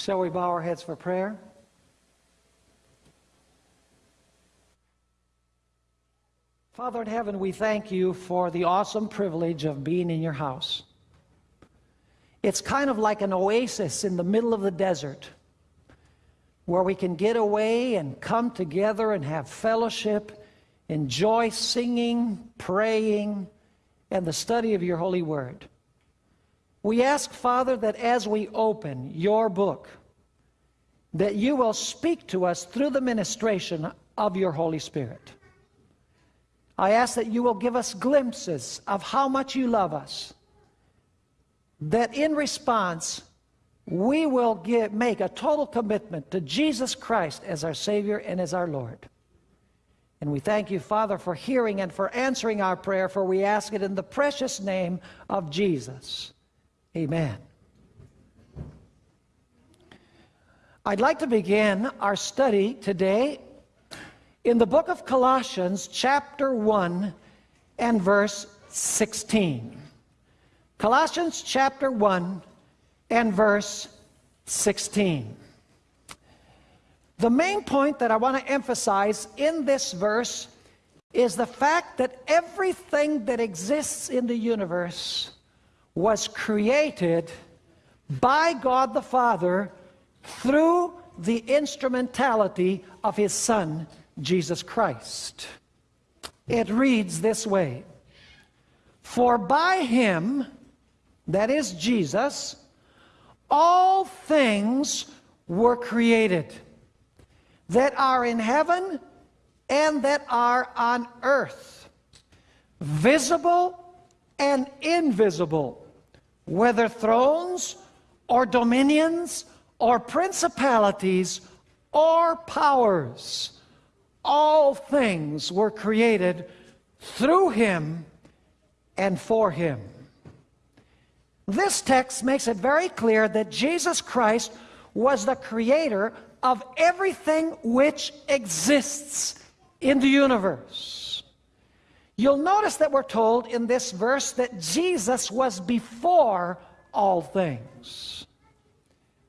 Shall we bow our heads for prayer? Father in heaven, we thank you for the awesome privilege of being in your house. It's kind of like an oasis in the middle of the desert where we can get away and come together and have fellowship, enjoy singing, praying, and the study of your holy word. We ask, Father, that as we open your book, that you will speak to us through the ministration of your Holy Spirit. I ask that you will give us glimpses of how much you love us, that in response, we will make a total commitment to Jesus Christ as our Savior and as our Lord. And we thank you, Father, for hearing and for answering our prayer, for we ask it in the precious name of Jesus. Amen. I'd like to begin our study today in the book of Colossians, chapter 1 and verse 16. Colossians chapter 1 and verse 16. The main point that I want to emphasize in this verse is the fact that everything that exists in the universe was created by God the Father through the instrumentality of his Son, Jesus Christ. It reads this way, For by him, that is Jesus, all things were created that are in heaven and that are on earth, visible and invisible, whether thrones or dominions or principalities or powers. All things were created through him and for him. This text makes it very clear that Jesus Christ was the creator of everything which exists in the universe. You'll notice that we're told in this verse that Jesus was before all things.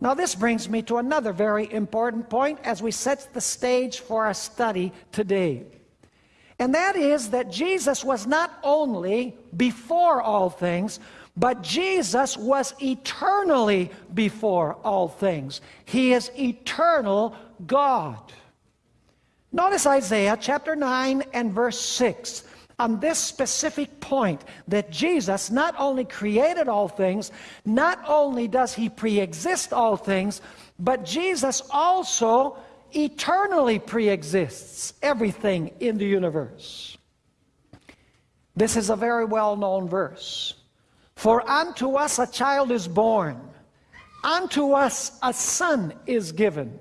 Now this brings me to another very important point as we set the stage for our study today. And that is that Jesus was not only before all things, but Jesus was eternally before all things. He is eternal God. Notice Isaiah chapter 9 and verse 6 on this specific point that Jesus not only created all things, not only does he pre-exist all things, but Jesus also eternally pre-exists everything in the universe. This is a very well-known verse. For unto us a child is born, unto us a son is given,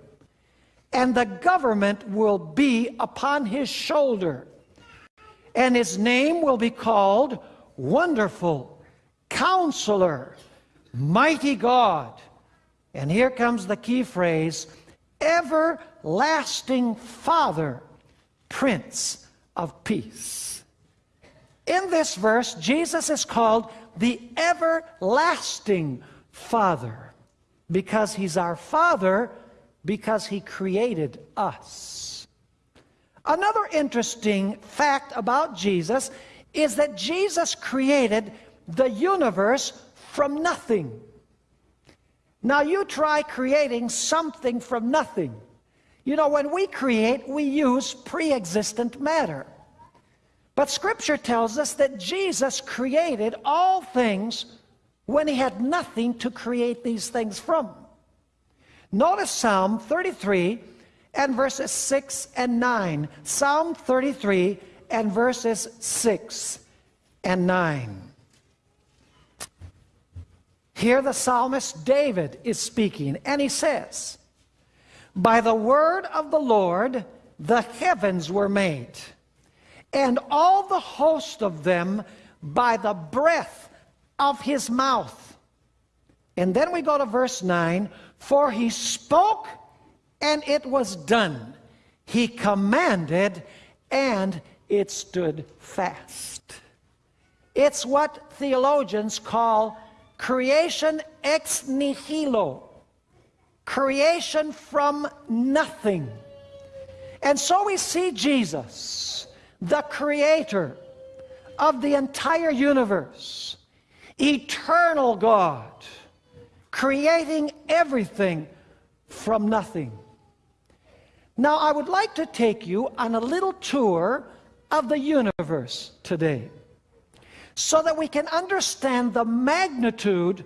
and the government will be upon his shoulder and his name will be called Wonderful, Counselor, Mighty God. And here comes the key phrase, Everlasting Father, Prince of Peace. In this verse, Jesus is called the Everlasting Father because he's our Father because he created us. Another interesting fact about Jesus is that Jesus created the universe from nothing. Now you try creating something from nothing. You know, when we create, we use pre-existent matter. But Scripture tells us that Jesus created all things when he had nothing to create these things from. Notice Psalm 33, and verses 6 and 9. Psalm 33 and verses 6 and 9. Here the psalmist David is speaking, and he says, By the word of the Lord the heavens were made, and all the host of them by the breath of his mouth. And then we go to verse 9, For he spoke and it was done. He commanded, and it stood fast. It's what theologians call creation ex nihilo. creation from nothing. And so we see Jesus, the creator of the entire universe, eternal God, creating everything from nothing. Now, I would like to take you on a little tour of the universe today so that we can understand the magnitude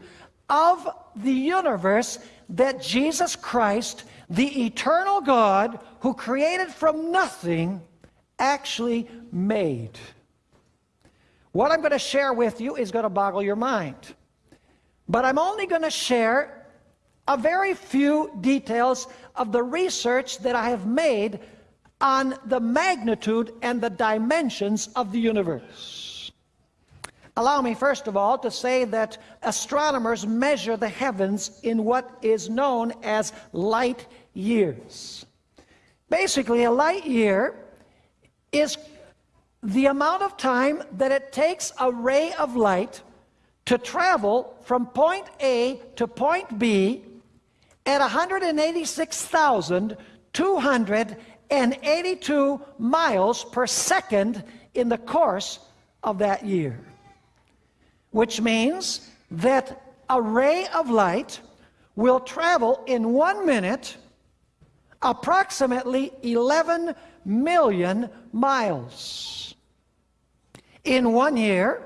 of the universe that Jesus Christ, the eternal God who created from nothing, actually made. What I'm going to share with you is going to boggle your mind. But I'm only going to share a very few details of the research that I have made on the magnitude and the dimensions of the universe. Allow me, first of all, to say that astronomers measure the heavens in what is known as light years. Basically, a light year is the amount of time that it takes a ray of light to travel from point A to point B at 186,282 miles per second in the course of that year. Which means that a ray of light will travel in one minute approximately 11 million miles. In one year,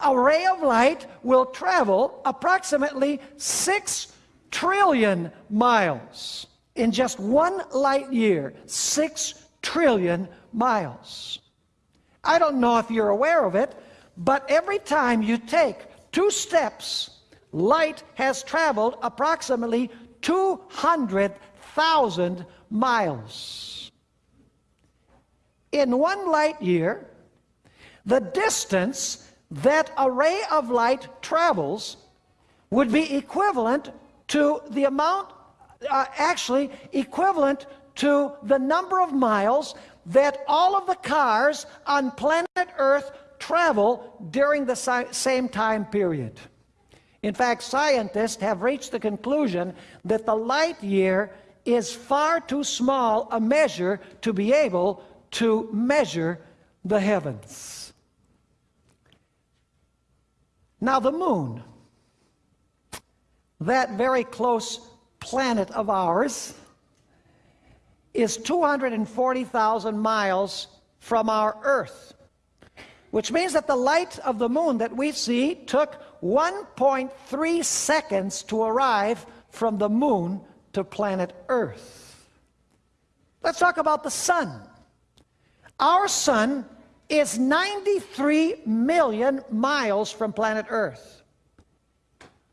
a ray of light will travel approximately 6 trillion miles in just one light year. 6 trillion miles. I don't know if you're aware of it, but every time you take two steps, light has traveled approximately 200,000 miles. In one light year, the distance that a ray of light travels would be equivalent to the amount, uh, actually equivalent to the number of miles that all of the cars on planet Earth travel during the si same time period. In fact, scientists have reached the conclusion that the light year is far too small a measure to be able to measure the heavens. Now, the moon, that very close planet of ours, is 240,000 miles from our Earth, which means that the light of the moon that we see took 1.3 seconds to arrive from the moon to planet Earth. Let's talk about the sun. Our sun is 93 million miles from planet Earth,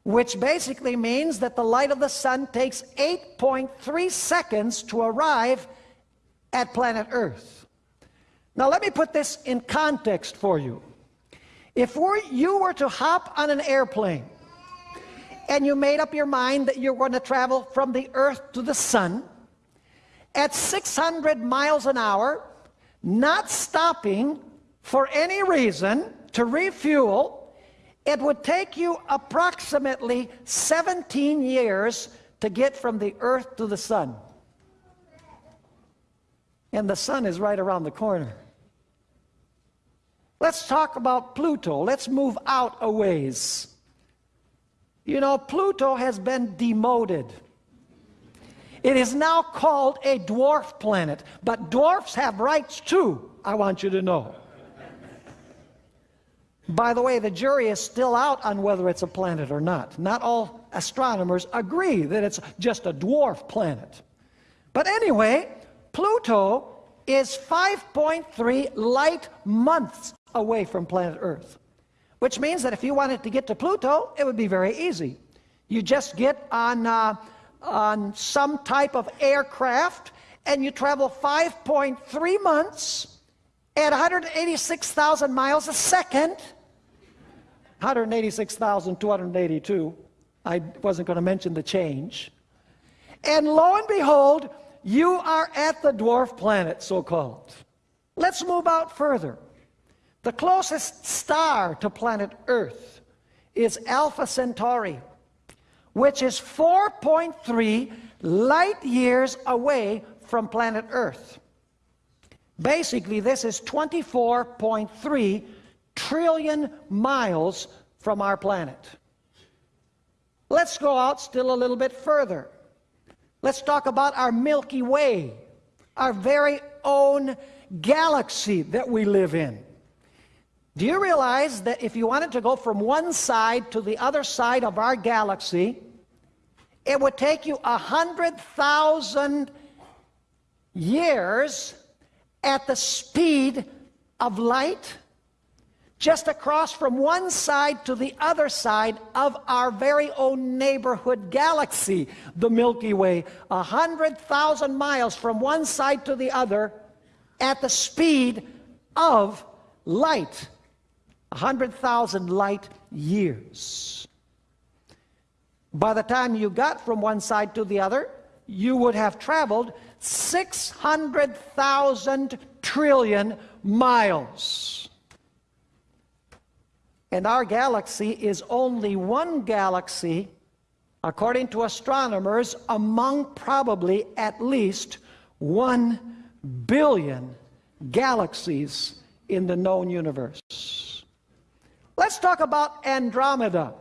which basically means that the light of the sun takes 8.3 seconds to arrive at planet Earth. Now, let me put this in context for you. If you were to hop on an airplane and you made up your mind that you're going to travel from the Earth to the sun at 600 miles an hour, not stopping for any reason to refuel, it would take you approximately 17 years to get from the earth to the sun. And the sun is right around the corner. Let's talk about Pluto. Let's move out a ways. You know, Pluto has been demoted. It is now called a dwarf planet, but dwarfs have rights too, I want you to know. By the way, the jury is still out on whether it's a planet or not. Not all astronomers agree that it's just a dwarf planet. But anyway, Pluto is 5.3 light months away from planet Earth, which means that if you wanted to get to Pluto, it would be very easy. You just get on, uh, on some type of aircraft and you travel 5.3 months at 186,000 miles a second 186,282. I wasn't going to mention the change. And lo and behold, you are at the dwarf planet, so called. Let's move out further. The closest star to planet Earth is Alpha Centauri, which is 4.3 light years away from planet Earth. Basically, this is 24.3 trillion miles from our planet. Let's go out still a little bit further. Let's talk about our Milky Way, our very own galaxy that we live in. Do you realize that if you wanted to go from one side to the other side of our galaxy, it would take you a hundred thousand years at the speed of light just across from one side to the other side of our very own neighborhood galaxy, the Milky Way, a hundred thousand miles from one side to the other at the speed of light, a hundred thousand light years. By the time you got from one side to the other, you would have traveled 600,000 trillion miles. And our galaxy is only one galaxy, according to astronomers, among probably at least one billion galaxies in the known universe. Let's talk about Andromeda,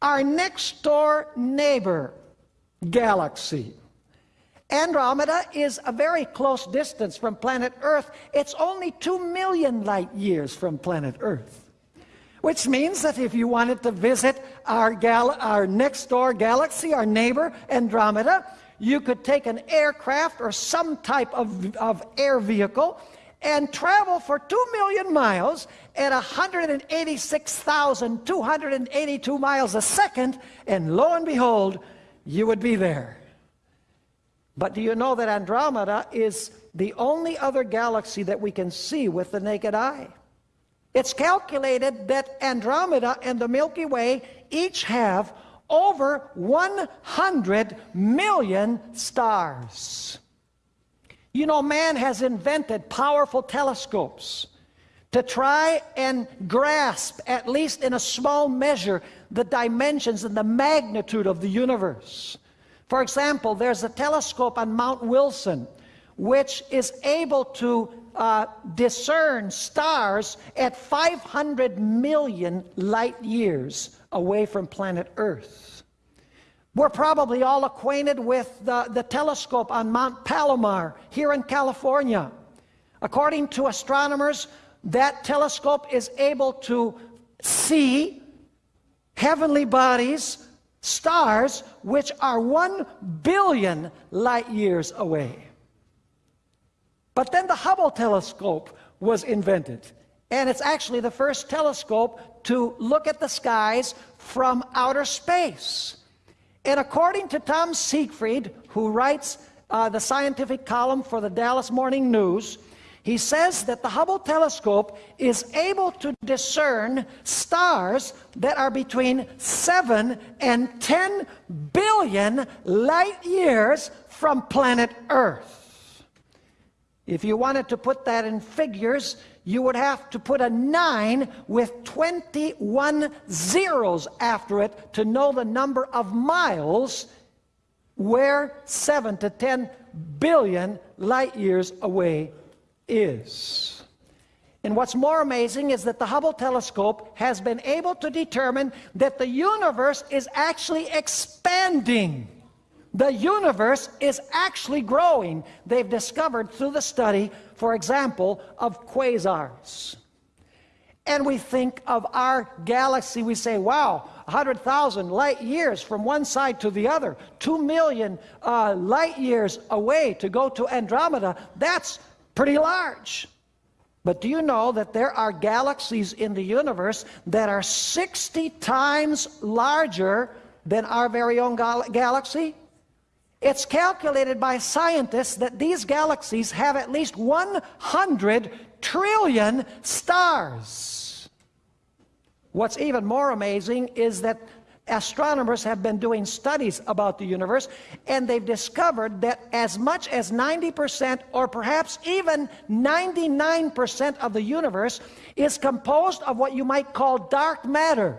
our next door neighbor galaxy. Andromeda is a very close distance from planet Earth. It's only two million light years from planet Earth. Which means that if you wanted to visit our, gal our next door galaxy, our neighbor Andromeda, you could take an aircraft or some type of, of air vehicle and travel for 2 million miles at 186,282 miles a second, and lo and behold, you would be there. But do you know that Andromeda is the only other galaxy that we can see with the naked eye? It's calculated that Andromeda and the Milky Way each have over 100 million stars. You know, man has invented powerful telescopes to try and grasp, at least in a small measure, the dimensions and the magnitude of the universe. For example, there's a telescope on Mount Wilson which is able to uh, discern stars at 500 million light years away from planet Earth. We're probably all acquainted with the, the telescope on Mount Palomar here in California. According to astronomers, that telescope is able to see heavenly bodies, stars, which are one billion light years away. But then the Hubble telescope was invented. And it's actually the first telescope to look at the skies from outer space. And according to Tom Siegfried, who writes uh, the scientific column for the Dallas Morning News, he says that the Hubble telescope is able to discern stars that are between 7 and 10 billion light years from planet Earth. If you wanted to put that in figures, you would have to put a 9 with 21 zeros after it to know the number of miles where 7 to 10 billion light years away is. And what's more amazing is that the Hubble telescope has been able to determine that the universe is actually expanding. The universe is actually growing. They've discovered through the study, for example, of quasars. And we think of our galaxy, we say, wow, 100,000 light years from one side to the other, 2 million uh, light years away to go to Andromeda. That's pretty large. But do you know that there are galaxies in the universe that are 60 times larger than our very own gal galaxy? It's calculated by scientists that these galaxies have at least 100 trillion stars. What's even more amazing is that astronomers have been doing studies about the universe and they've discovered that as much as 90% or perhaps even 99% of the universe is composed of what you might call dark matter.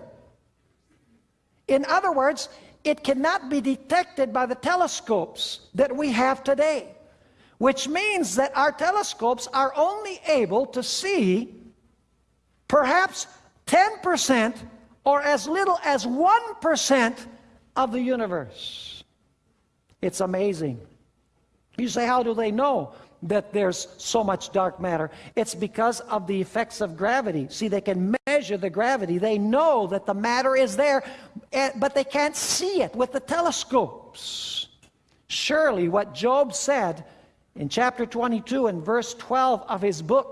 In other words, it cannot be detected by the telescopes that we have today, which means that our telescopes are only able to see perhaps 10% or as little as 1% of the universe. It's amazing. You say, how do they know that there's so much dark matter? It's because of the effects of gravity. See, they can measure the gravity. They know that the matter is there, eh, but they can't see it with the telescopes. Surely what Job said in chapter 22 and verse 12 of his book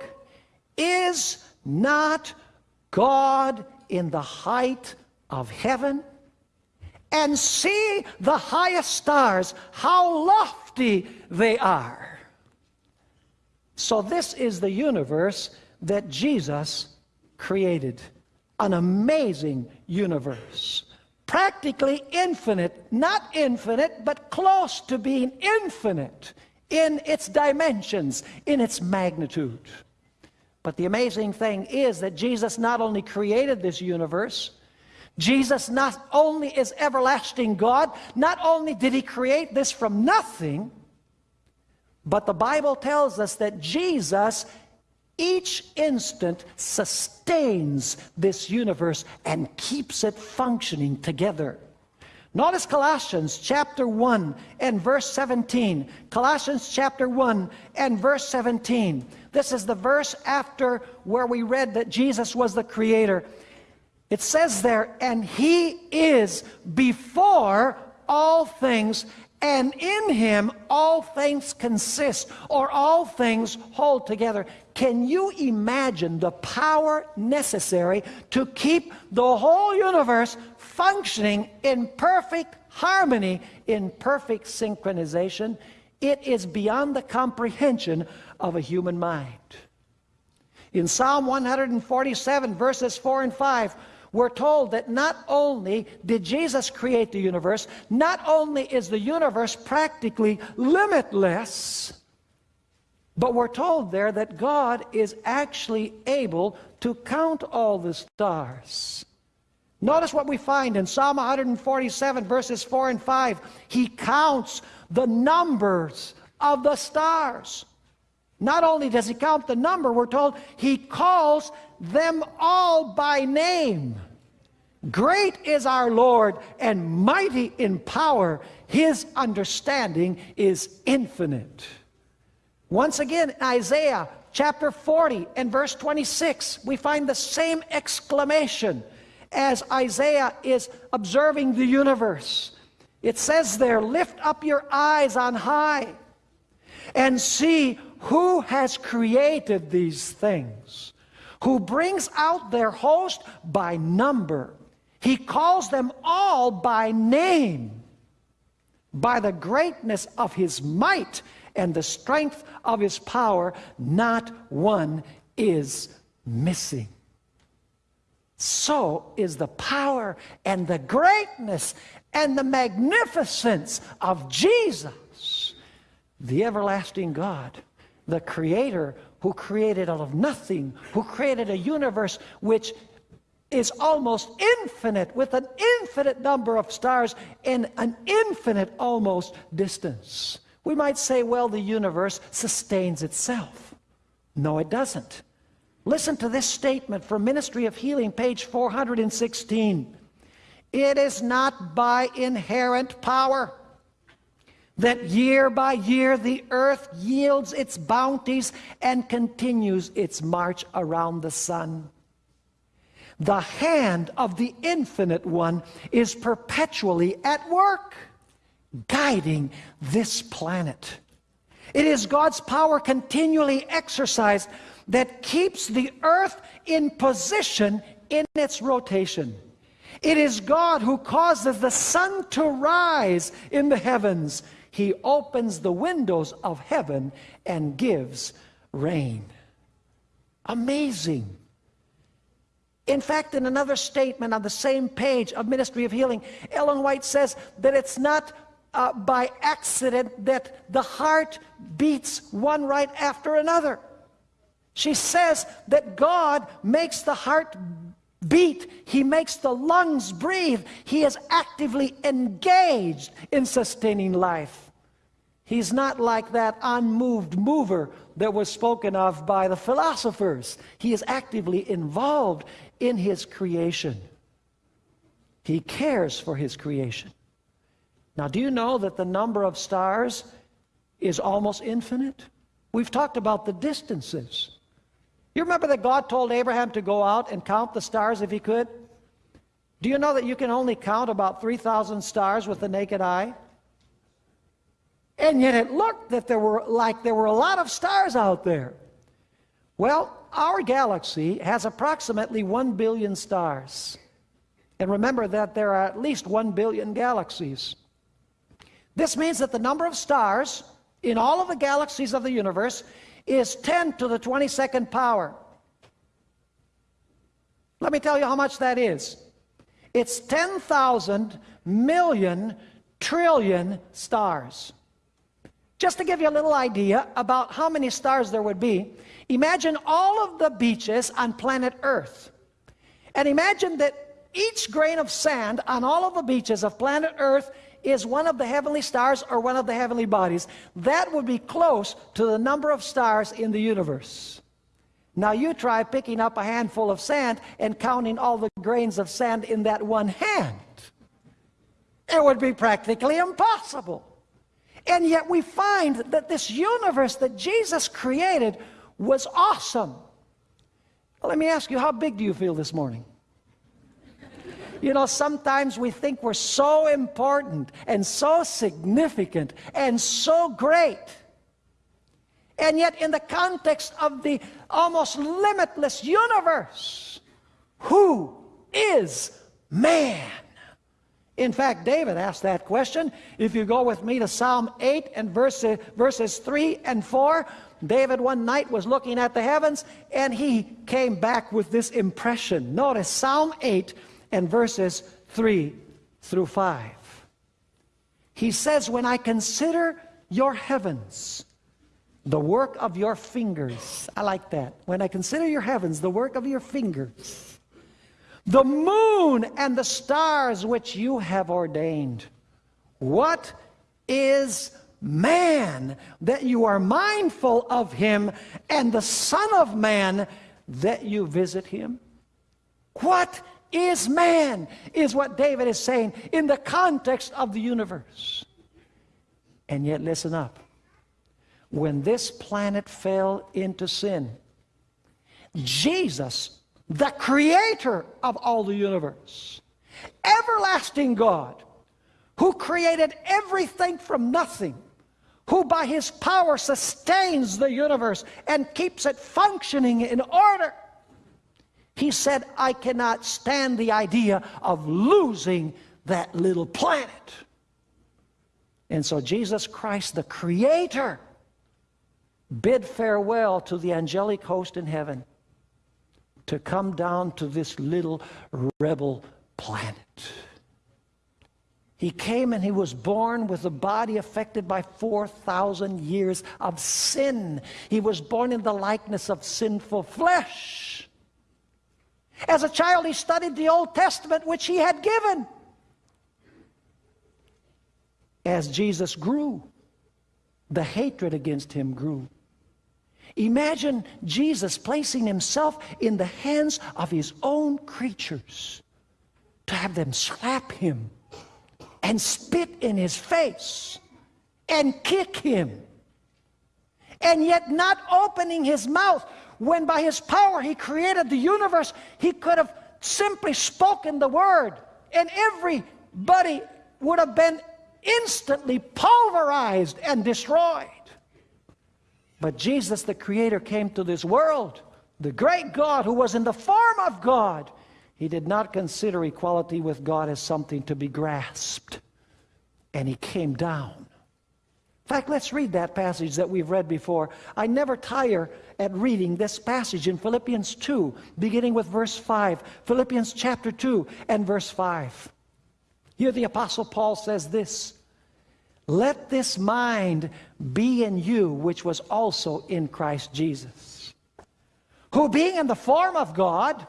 is not God in the height of heaven? And see the highest stars, how lofty they are. So this is the universe that Jesus created. An amazing universe. Practically infinite, not infinite, but close to being infinite in its dimensions, in its magnitude. But the amazing thing is that Jesus not only created this universe, Jesus not only is everlasting God, not only did he create this from nothing, but the Bible tells us that Jesus each instant sustains this universe and keeps it functioning together. Notice Colossians chapter 1 and verse 17. Colossians chapter 1 and verse 17. This is the verse after where we read that Jesus was the creator. It says there, and he is before all things, and in him all things consist, or all things hold together. Can you imagine the power necessary to keep the whole universe functioning in perfect harmony, in perfect synchronization? It is beyond the comprehension of a human mind. In Psalm 147, verses 4 and 5, we're told that not only did Jesus create the universe, not only is the universe practically limitless, but we're told there that God is actually able to count all the stars. Notice what we find in Psalm 147, verses 4 and 5. He counts the numbers of the stars. Not only does he count the number, we're told he calls them all by name. Great is our Lord and mighty in power. His understanding is infinite. Once again, Isaiah chapter 40 and verse 26, we find the same exclamation as Isaiah is observing the universe. It says there, Lift up your eyes on high and see who has created these things, who brings out their host by number. He calls them all by name, by the greatness of his might and the strength of his power, not one is missing. So is the power and the greatness and the magnificence of Jesus, the everlasting God, the Creator who created out of nothing, who created a universe which is almost infinite with an infinite number of stars in an infinite almost distance. We might say, well, the universe sustains itself. No, it doesn't. Listen to this statement from Ministry of Healing, page 416. It is not by inherent power that year by year the earth yields its bounties and continues its march around the sun. The hand of the Infinite One is perpetually at work, guiding this planet. It is God's power continually exercised that keeps the earth in position in its rotation. It is God who causes the sun to rise in the heavens. He opens the windows of heaven and gives rain. Amazing. In fact, in another statement on the same page of Ministry of Healing, Ellen White says that it's not uh, by accident that the heart beats one right after another. She says that God makes the heart beat. He makes the lungs breathe. He is actively engaged in sustaining life. He's not like that unmoved mover that was spoken of by the philosophers. He is actively involved in his creation. He cares for his creation. Now, do you know that the number of stars is almost infinite? We've talked about the distances. You remember that God told Abraham to go out and count the stars if he could? Do you know that you can only count about 3,000 stars with the naked eye? And yet it looked that there were like there were a lot of stars out there. Well, our galaxy has approximately 1 billion stars. And remember that there are at least 1 billion galaxies. This means that the number of stars in all of the galaxies of the universe is 10 to the 22nd power. Let me tell you how much that is. It's 10,000 million trillion stars. Just to give you a little idea about how many stars there would be, imagine all of the beaches on planet Earth. And imagine that each grain of sand on all of the beaches of planet Earth is one of the heavenly stars or one of the heavenly bodies. That would be close to the number of stars in the universe. Now you try picking up a handful of sand and counting all the grains of sand in that one hand. It would be practically impossible. And yet we find that this universe that Jesus created was awesome. Well, let me ask you, how big do you feel this morning? You know, sometimes we think we're so important and so significant and so great. And yet, in the context of the almost limitless universe, who is man? In fact, David asked that question. If you go with me to Psalm 8 and verses, verses 3 and 4, David one night was looking at the heavens and he came back with this impression. Notice Psalm 8 and verses 3 through 5. He says, When I consider your heavens, the work of your fingers. I like that. When I consider your heavens, the work of your fingers, the moon and the stars which you have ordained. What is man that you are mindful of him, and the Son of Man that you visit him? What is man, is what David is saying in the context of the universe. And yet, listen up. When this planet fell into sin, Jesus, the creator of all the universe, everlasting God, who created everything from nothing, who by his power sustains the universe and keeps it functioning in order, he said, I cannot stand the idea of losing that little planet. And so Jesus Christ, the Creator, bid farewell to the angelic host in heaven to come down to this little rebel planet. He came and he was born with a body affected by 4,000 years of sin. He was born in the likeness of sinful flesh. As a child, he studied the Old Testament, which he had given. As Jesus grew, the hatred against him grew. Imagine Jesus placing himself in the hands of his own creatures to have them slap him and spit in his face and kick him and yet not opening his mouth when by his power he created the universe, he could have simply spoken the word and everybody would have been instantly pulverized and destroyed. But Jesus, the Creator, came to this world, the great God who was in the form of God. He did not consider equality with God as something to be grasped. And he came down fact, let's read that passage that we've read before. I never tire at reading this passage in Philippians 2, beginning with verse 5. Philippians chapter 2 and verse 5. Here the Apostle Paul says this Let this mind be in you, which was also in Christ Jesus, who being in the form of God,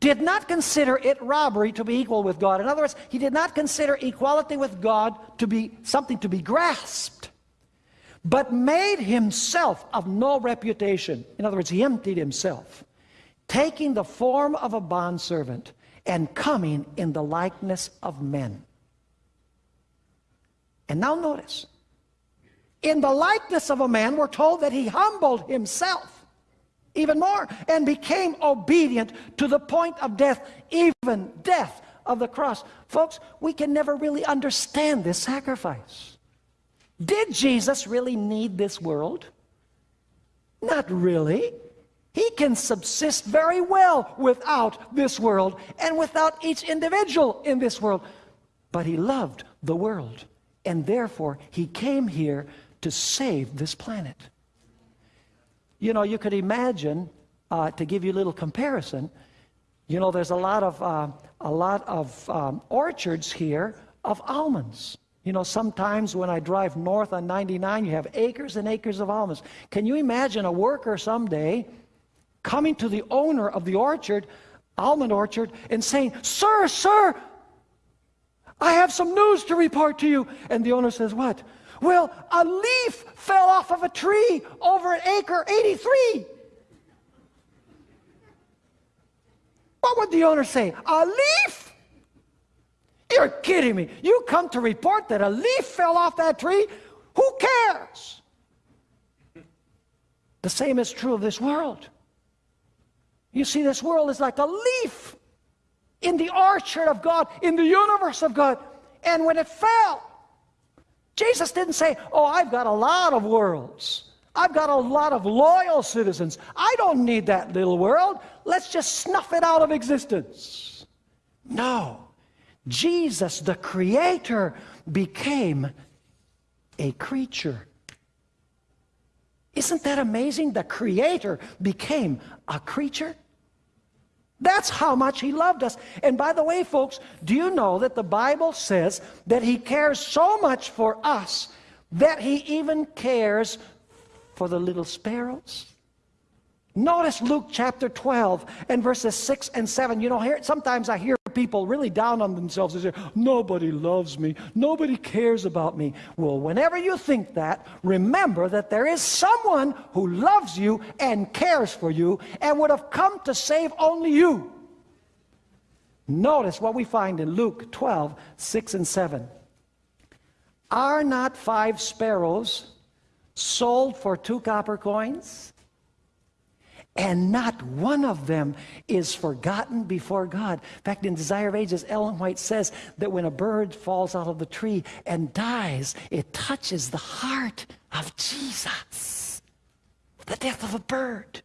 did not consider it robbery to be equal with God. In other words, he did not consider equality with God to be something to be grasped, but made himself of no reputation. In other words, he emptied himself, taking the form of a bondservant and coming in the likeness of men. And now notice, in the likeness of a man, we're told that he humbled himself even more and became obedient to the point of death, even death of the cross. Folks, we can never really understand this sacrifice. Did Jesus really need this world? Not really. He can subsist very well without this world and without each individual in this world. But he loved the world, and therefore he came here to save this planet. You know, you could imagine, uh, to give you a little comparison, you know, there's a lot of, uh, a lot of um, orchards here of almonds. You know, sometimes when I drive north on 99, you have acres and acres of almonds. Can you imagine a worker someday coming to the owner of the orchard, almond orchard, and saying, Sir, sir, I have some news to report to you. And the owner says, What? Well, a leaf fell off of a tree over at acre 83. What would the owner say? A leaf? You're kidding me. You come to report that a leaf fell off that tree? Who cares? The same is true of this world. You see, this world is like a leaf in the orchard of God, in the universe of God. And when it fell, Jesus didn't say, Oh, I've got a lot of worlds. I've got a lot of loyal citizens. I don't need that little world. Let's just snuff it out of existence. No. Jesus, the Creator, became a creature. Isn't that amazing? The Creator became a creature. That's how much he loved us. And by the way, folks, do you know that the Bible says that he cares so much for us that he even cares for the little sparrows? Notice Luke chapter 12 and verses 6 and 7. You know, here, sometimes I hear people really down on themselves and say, Nobody loves me. Nobody cares about me. Well, whenever you think that, remember that there is someone who loves you and cares for you and would have come to save only you. Notice what we find in Luke 12, 6 and 7. Are not five sparrows sold for two copper coins? And not one of them is forgotten before God. In fact, in Desire of Ages, Ellen White says that when a bird falls out of the tree and dies, it touches the heart of Jesus. The death of a bird.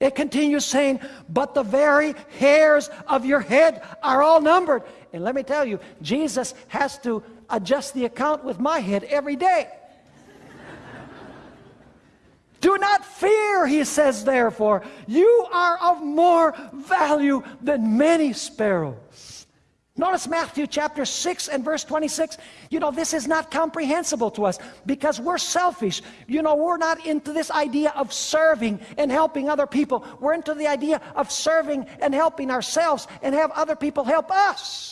It continues saying, but the very hairs of your head are all numbered. And let me tell you, Jesus has to adjust the account with my head every day. Do not fear, he says, therefore. You are of more value than many sparrows. Notice Matthew chapter 6 and verse 26. You know, this is not comprehensible to us because we're selfish. You know, we're not into this idea of serving and helping other people. We're into the idea of serving and helping ourselves and have other people help us.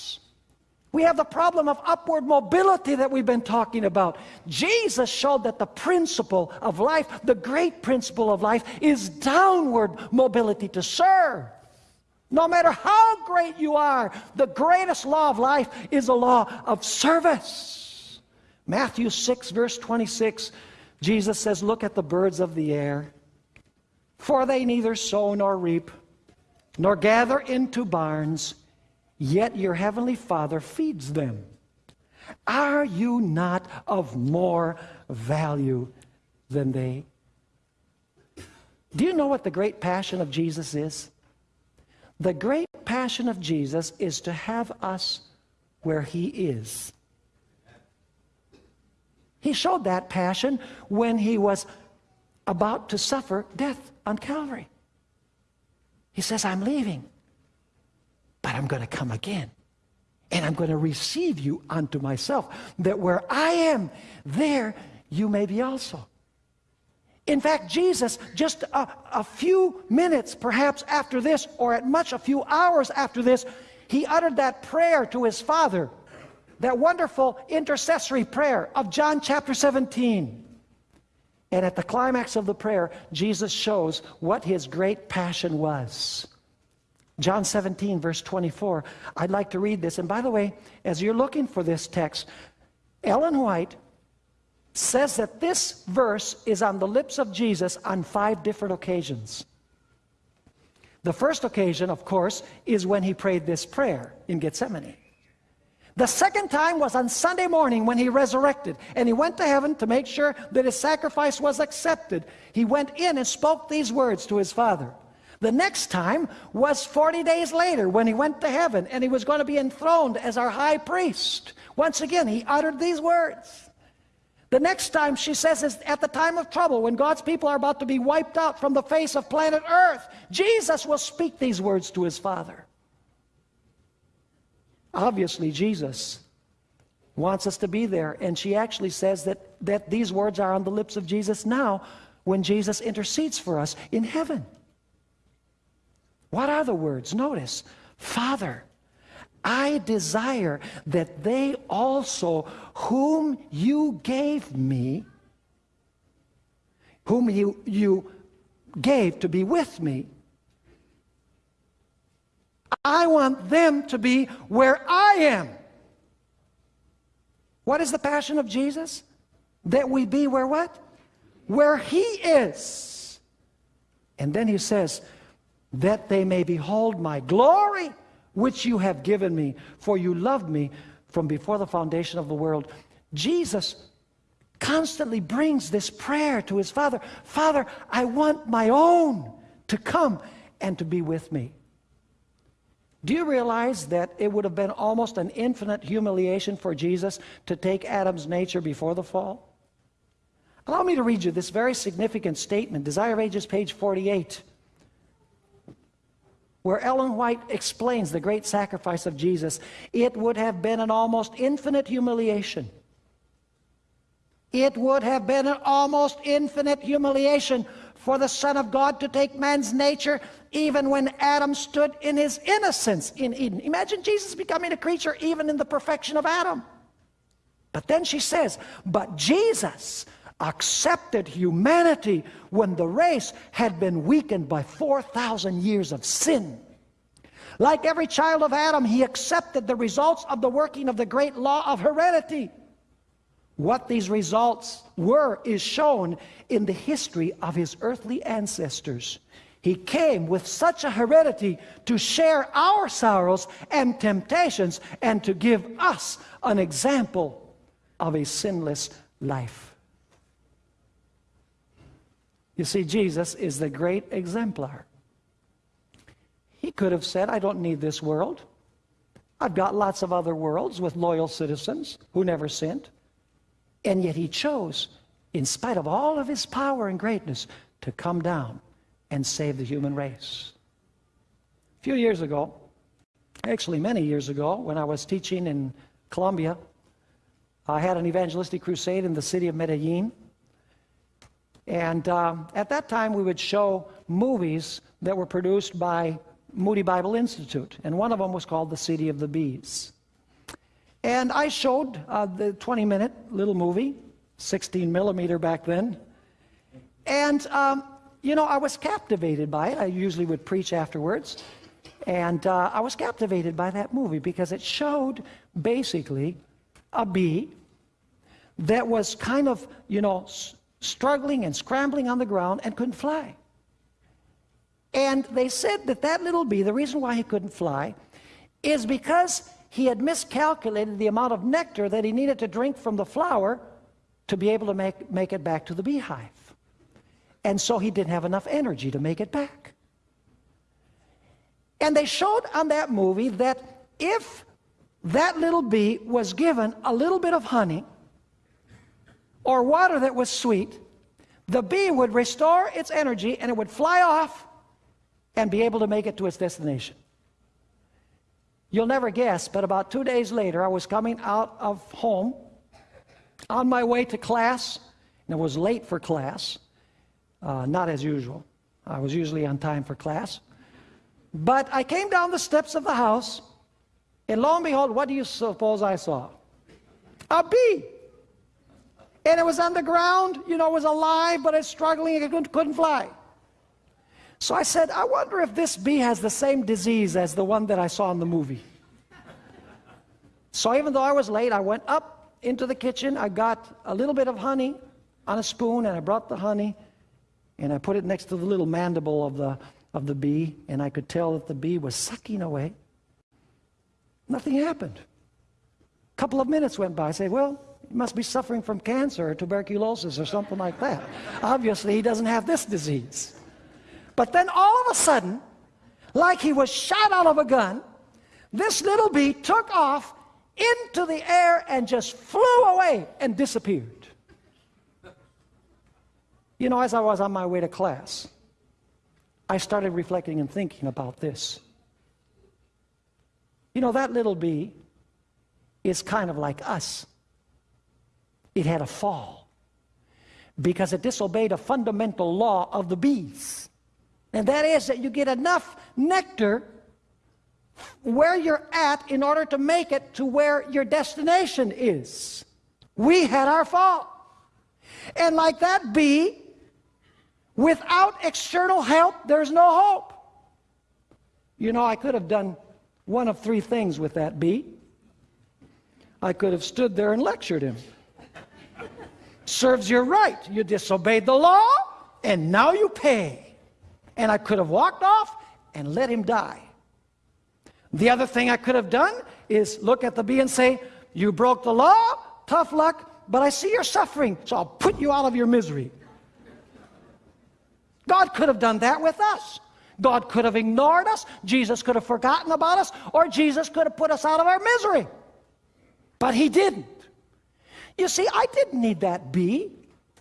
We have the problem of upward mobility that we've been talking about. Jesus showed that the principle of life, the great principle of life, is downward mobility to serve. No matter how great you are, the greatest law of life is a law of service. Matthew 6, verse 26, Jesus says, Look at the birds of the air, for they neither sow nor reap, nor gather into barns yet your heavenly Father feeds them. Are you not of more value than they? Do you know what the great passion of Jesus is? The great passion of Jesus is to have us where He is. He showed that passion when He was about to suffer death on Calvary. He says, I'm leaving. But I'm going to come again. And I'm going to receive you unto myself, that where I am, there you may be also. In fact, Jesus, just a, a, few minutes perhaps after this, or at much a few hours after this, he uttered that prayer to his Father, that wonderful intercessory prayer of John chapter 17. And at the climax of the prayer, Jesus shows what his great passion was. John 17, verse 24. I'd like to read this. And by the way, as you're looking for this text, Ellen White says that this verse is on the lips of Jesus on five different occasions. The first occasion, of course, is when he prayed this prayer in Gethsemane. The second time was on Sunday morning when he resurrected and he went to heaven to make sure that his sacrifice was accepted. He went in and spoke these words to his Father. The next time was 40 days later when he went to heaven and he was going to be enthroned as our high priest. Once again, he uttered these words. The next time she says is at the time of trouble when God's people are about to be wiped out from the face of planet Earth. Jesus will speak these words to his Father. Obviously, Jesus wants us to be there. And she actually says that, that these words are on the lips of Jesus now when Jesus intercedes for us in heaven. What are the words? Notice, Father, I desire that they also, whom you gave me, whom you, you gave to be with me, I want them to be where I am. What is the passion of Jesus? That we be where what? Where he is. And then he says, that they may behold my glory, which you have given me, for you loved me from before the foundation of the world. Jesus constantly brings this prayer to his Father Father, I want my own to come and to be with me. Do you realize that it would have been almost an infinite humiliation for Jesus to take Adam's nature before the fall? Allow me to read you this very significant statement, Desire of Ages, page 48 where Ellen White explains the great sacrifice of Jesus, it would have been an almost infinite humiliation. It would have been an almost infinite humiliation for the Son of God to take man's nature even when Adam stood in his innocence in Eden. Imagine Jesus becoming a creature even in the perfection of Adam. But then she says, but Jesus accepted humanity when the race had been weakened by 4,000 years of sin. Like every child of Adam, he accepted the results of the working of the great law of heredity. What these results were is shown in the history of his earthly ancestors. He came with such a heredity to share our sorrows and temptations and to give us an example of a sinless life. You see, Jesus is the great exemplar. He could have said, I don't need this world. I've got lots of other worlds with loyal citizens who never sinned. And yet he chose, in spite of all of his power and greatness, to come down and save the human race. A few years ago, actually many years ago, when I was teaching in Colombia, I had an evangelistic crusade in the city of Medellin. And um, at that time, we would show movies that were produced by Moody Bible Institute. And one of them was called The City of the Bees. And I showed uh, the 20 minute little movie, 16 millimeter back then. And, um, you know, I was captivated by it. I usually would preach afterwards. And uh, I was captivated by that movie because it showed basically a bee that was kind of, you know, struggling and scrambling on the ground and couldn't fly. And they said that that little bee, the reason why he couldn't fly, is because he had miscalculated the amount of nectar that he needed to drink from the flower to be able to make, make it back to the beehive. And so he didn't have enough energy to make it back. And they showed on that movie that if that little bee was given a little bit of honey, or water that was sweet, the bee would restore its energy and it would fly off and be able to make it to its destination. You'll never guess, but about two days later, I was coming out of home on my way to class, and it was late for class. Uh, not as usual. I was usually on time for class. But I came down the steps of the house, and lo and behold, what do you suppose I saw? A bee. And it was on the ground, you know, it was alive, but it's struggling, it couldn't, couldn't fly. So I said, I wonder if this bee has the same disease as the one that I saw in the movie. So even though I was late, I went up into the kitchen. I got a little bit of honey on a spoon, and I brought the honey, and I put it next to the little mandible of the, of the bee, and I could tell that the bee was sucking away. Nothing happened. A couple of minutes went by. I say, well, he must be suffering from cancer or tuberculosis or something like that. Obviously, he doesn't have this disease. But then all of a sudden, like he was shot out of a gun, this little bee took off into the air and just flew away and disappeared. You know, as I was on my way to class, I started reflecting and thinking about this. You know, that little bee is kind of like us. It had a fall because it disobeyed a fundamental law of the bees. And that is that you get enough nectar where you're at in order to make it to where your destination is. We had our fall. And like that bee, without external help, there's no hope. You know, I could have done one of three things with that bee. I could have stood there and lectured him. Serves you right. You disobeyed the law, and now you pay and I could have walked off and let him die. The other thing I could have done is look at the bee and say, You broke the law, tough luck, but I see you're suffering, so I'll put you out of your misery. God could have done that with us. God could have ignored us, Jesus could have forgotten about us, or Jesus could have put us out of our misery. But He didn't. You see, I didn't need that bee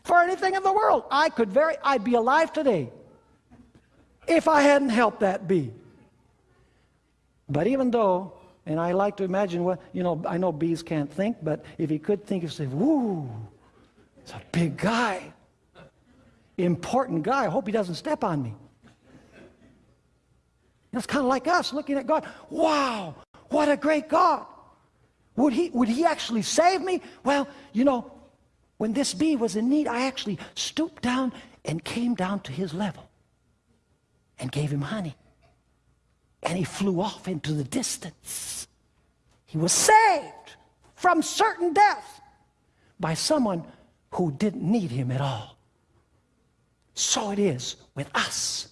for anything in the world. I could very, I'd be alive today if I hadn't helped that bee. But even though, and I like to imagine what, you know, I know bees can't think, but if he could think, he'd say, woo, it's a big guy. Important guy. I hope he doesn't step on me. That's kind of like us looking at God. Wow, what a great God. Would he, would he actually save me? Well, you know, when this bee was in need, I actually stooped down and came down to his level and gave him honey. And he flew off into the distance. He was saved from certain death by someone who didn't need him at all. So it is with us.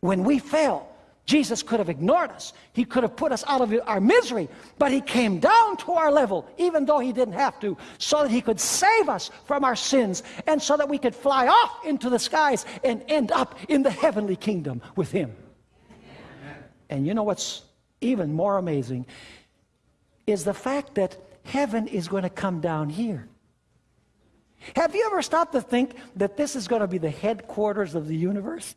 When we fail, Jesus could have ignored us. He could have put us out of our misery, but he came down to our level, even though he didn't have to, so that he could save us from our sins and so that we could fly off into the skies and end up in the heavenly kingdom with him. And you know what's even more amazing is the fact that heaven is going to come down here. Have you ever stopped to think that this is going to be the headquarters of the universe?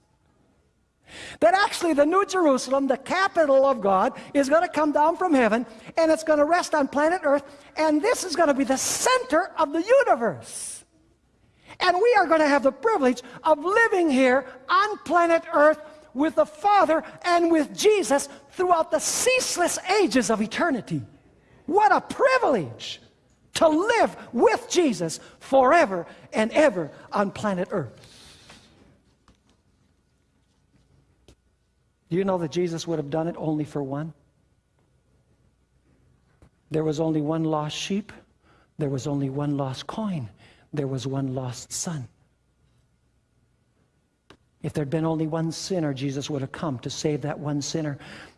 That actually the New Jerusalem, the capital of God, is going to come down from heaven and it's going to rest on planet Earth, and this is going to be the center of the universe. And we are going to have the privilege of living here on planet Earth with the Father and with Jesus throughout the ceaseless ages of eternity. What a privilege to live with Jesus forever and ever on planet Earth. Do you know that Jesus would have done it only for one? There was only one lost sheep. There was only one lost coin. There was one lost son. If there'd been only one sinner, Jesus would have come to save that one sinner.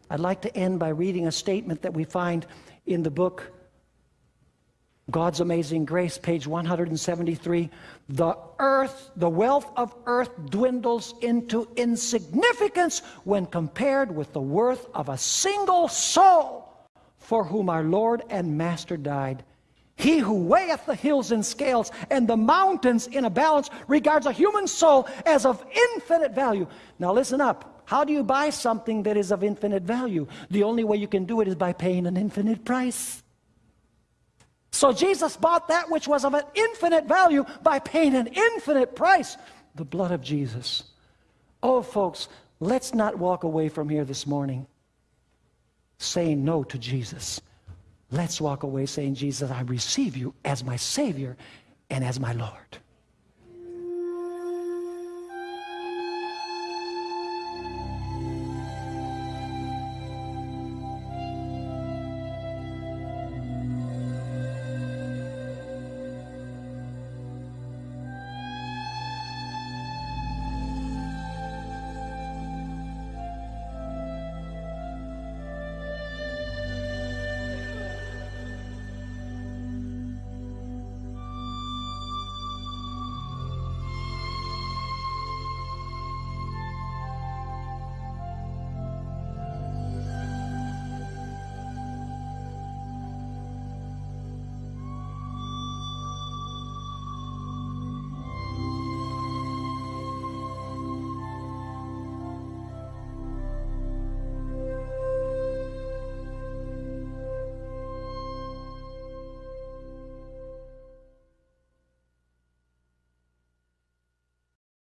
I'd like to end by reading a statement that we find in the book God's Amazing Grace, page 173. The earth, the wealth of earth dwindles into insignificance when compared with the worth of a single soul for whom our Lord and Master died. He who weigheth the hills in scales and the mountains in a balance regards a human soul as of infinite value. Now listen up. How do you buy something that is of infinite value? The only way you can do it is by paying an infinite price. So Jesus bought that which was of an infinite value by paying an infinite price. the blood of Jesus. Oh, folks, let's not walk away from here this morning saying no to Jesus. Let's walk away saying, Jesus, I receive you as my Savior and as my Lord.